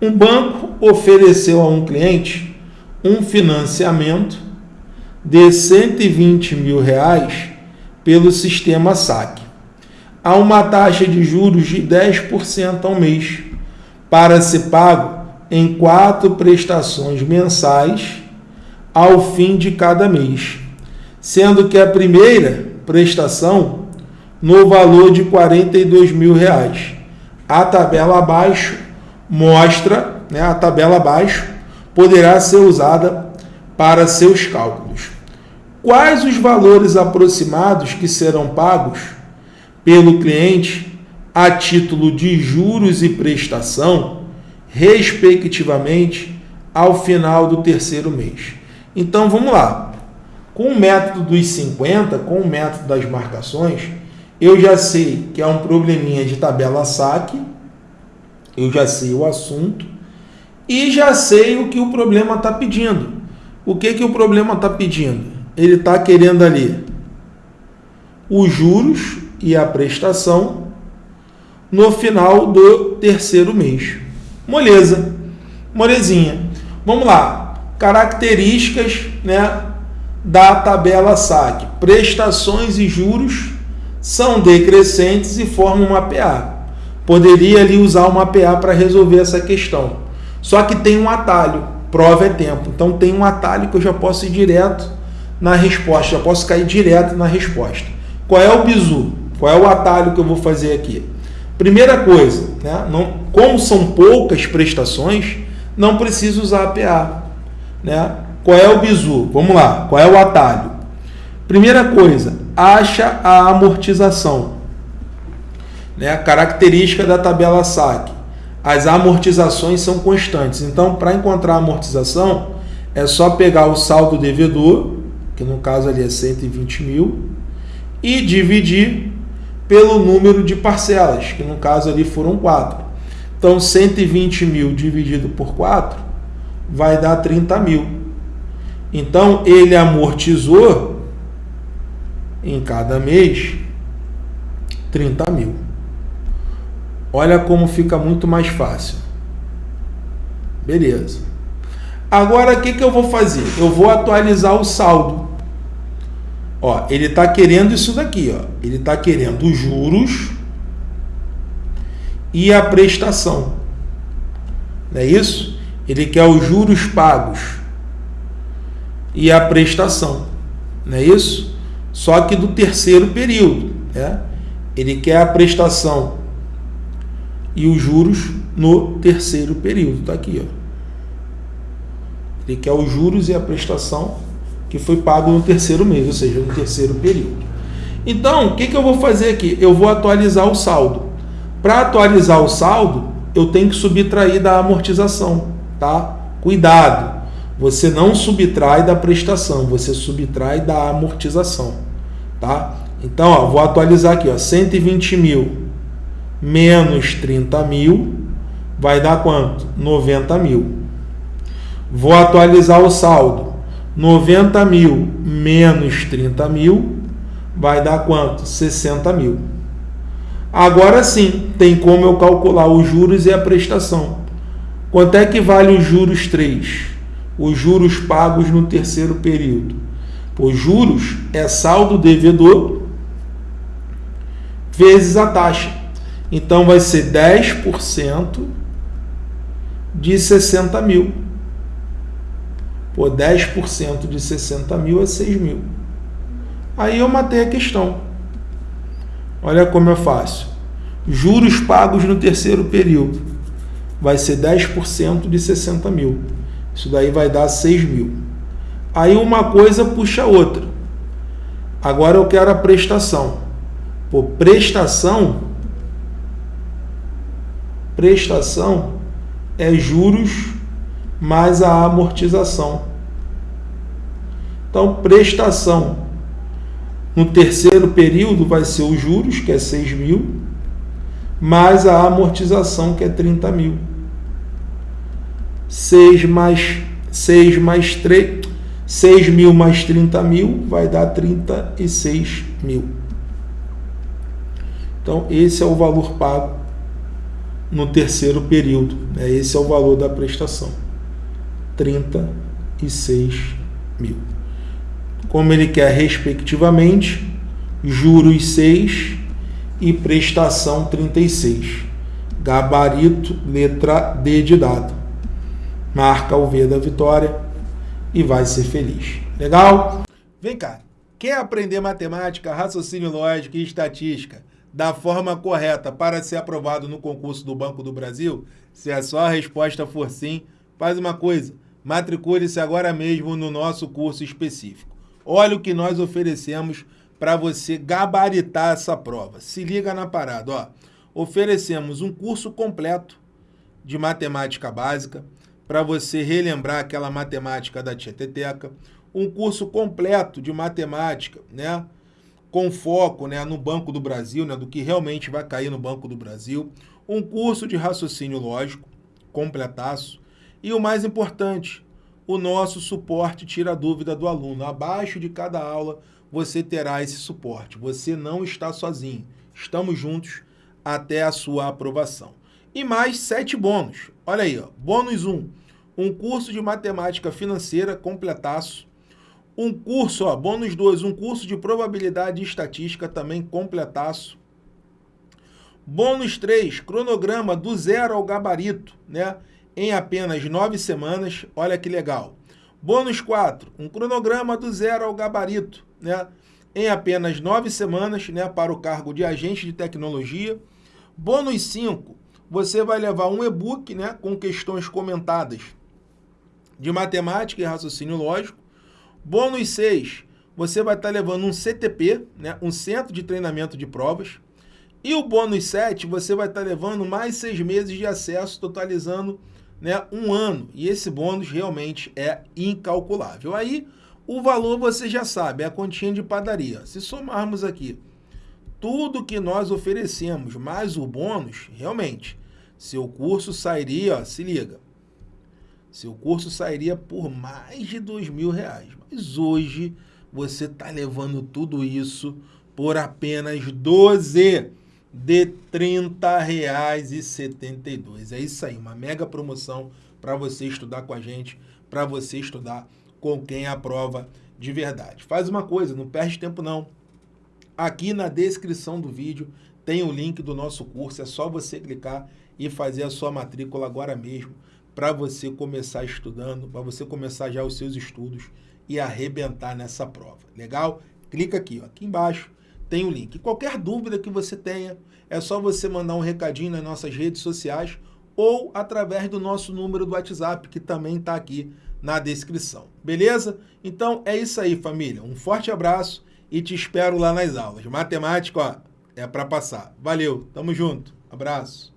Um banco ofereceu a um cliente um financiamento de 120 mil reais pelo sistema SAC, a uma taxa de juros de 10% ao mês, para ser pago em quatro prestações mensais ao fim de cada mês, sendo que a primeira prestação no valor de 42 mil reais. A tabela abaixo mostra, né, a tabela abaixo poderá ser usada para seus cálculos. Quais os valores aproximados que serão pagos pelo cliente a título de juros e prestação, respectivamente, ao final do terceiro mês? Então vamos lá. Com o método dos 50, com o método das marcações, eu já sei que é um probleminha de tabela saque, eu já sei o assunto e já sei o que o problema está pedindo. O que, que o problema está pedindo? Ele está querendo ali os juros e a prestação no final do terceiro mês. Moleza, molezinha. Vamos lá características né, da tabela SAC. Prestações e juros são decrescentes e formam uma PA. Poderia ali usar uma PA para resolver essa questão. Só que tem um atalho, prova é tempo. Então tem um atalho que eu já posso ir direto na resposta, já posso cair direto na resposta. Qual é o bizu? Qual é o atalho que eu vou fazer aqui? Primeira coisa, né, não, como são poucas prestações, não preciso usar a PA. Né? Qual é o bizu? Vamos lá, qual é o atalho? Primeira coisa, acha a amortização. Né? Característica da tabela SAC. As amortizações são constantes. Então, para encontrar a amortização, é só pegar o saldo devedor, que no caso ali é 120 mil, e dividir pelo número de parcelas, que no caso ali foram 4. Então, 120 mil dividido por 4 vai dar 30 mil. Então, ele amortizou em cada mês 30 mil. Olha como fica muito mais fácil. Beleza. Agora, o que, que eu vou fazer? Eu vou atualizar o saldo. Ó, ele está querendo isso daqui. Ó. Ele está querendo os juros e a prestação. Não é isso? Ele quer os juros pagos e a prestação, não é isso? Só que do terceiro período, né? Ele quer a prestação e os juros no terceiro período, tá aqui, ó. Ele quer os juros e a prestação que foi pago no terceiro mês, ou seja, no terceiro período. Então, o que, que eu vou fazer aqui? Eu vou atualizar o saldo. Para atualizar o saldo, eu tenho que subtrair da amortização tá? Cuidado, você não subtrai da prestação, você subtrai da amortização, tá? Então, ó, vou atualizar aqui, ó, 120 mil menos 30 mil vai dar quanto? 90 mil. Vou atualizar o saldo. 90 mil menos 30 mil vai dar quanto? 60 mil. Agora sim, tem como eu calcular os juros e a prestação. Quanto é que vale os juros 3? Os juros pagos no terceiro período. Os juros é saldo devedor vezes a taxa. Então vai ser 10% de 60 mil. Pô, 10% de 60 mil é 6 mil. Aí eu matei a questão. Olha como é fácil. Juros pagos no terceiro período vai ser 10% de 60 mil. Isso daí vai dar 6 mil. Aí uma coisa puxa a outra. Agora eu quero a prestação. Pô, prestação, prestação é juros mais a amortização. Então, prestação no terceiro período vai ser os juros, que é 6 mil, mais a amortização, que é 30 mil. 6 mais 6 mais 3, 6 mil mais 30 mil vai dar 36 mil. Então, esse é o valor pago no terceiro período. Né? Esse é o valor da prestação. 36 mil. Como ele quer respectivamente, juros 6 e prestação 36. Gabarito, letra D de dado. Marca o V da vitória e vai ser feliz. Legal? Vem cá. Quer aprender matemática, raciocínio lógico e estatística da forma correta para ser aprovado no concurso do Banco do Brasil? Se a sua resposta for sim, faz uma coisa. Matricule-se agora mesmo no nosso curso específico. Olha o que nós oferecemos para você gabaritar essa prova. Se liga na parada, ó. Oferecemos um curso completo de matemática básica para você relembrar aquela matemática da Tieteteca, um curso completo de matemática, né? Com foco, né, no Banco do Brasil, né, do que realmente vai cair no Banco do Brasil, um curso de raciocínio lógico, completaço, e o mais importante, o nosso suporte tira a dúvida do aluno. Abaixo de cada aula você terá esse suporte. Você não está sozinho. Estamos juntos até a sua aprovação. E mais sete bônus. Olha aí, ó. bônus 1, um, um curso de matemática financeira completaço. Um curso, ó, bônus 2, um curso de probabilidade e estatística também completaço. Bônus 3, cronograma do zero ao gabarito, né? Em apenas nove semanas. Olha que legal. Bônus 4, um cronograma do zero ao gabarito, né? Em apenas nove semanas, né? Para o cargo de agente de tecnologia. Bônus 5, você vai levar um e-book, né? Com questões comentadas de matemática e raciocínio lógico. Bônus 6, você vai estar levando um CTP, né? Um centro de treinamento de provas. E o bônus 7, você vai estar levando mais seis meses de acesso, totalizando né, um ano. E esse bônus realmente é incalculável. Aí, o valor você já sabe, é a continha de padaria. Se somarmos aqui tudo que nós oferecemos, mais o bônus, realmente, seu curso sairia, ó, se liga, seu curso sairia por mais de dois mil reais. Mas hoje você está levando tudo isso por apenas 12 de R$ 30,72. É isso aí, uma mega promoção para você estudar com a gente, para você estudar com quem aprova de verdade. Faz uma coisa, não perde tempo não. Aqui na descrição do vídeo tem o link do nosso curso, é só você clicar e fazer a sua matrícula agora mesmo para você começar estudando, para você começar já os seus estudos e arrebentar nessa prova. Legal? Clica aqui, ó, aqui embaixo tem o link. Qualquer dúvida que você tenha, é só você mandar um recadinho nas nossas redes sociais ou através do nosso número do WhatsApp, que também está aqui na descrição. Beleza? Então é isso aí, família. Um forte abraço e te espero lá nas aulas. Matemática, ó, é para passar. Valeu, tamo junto. Abraço.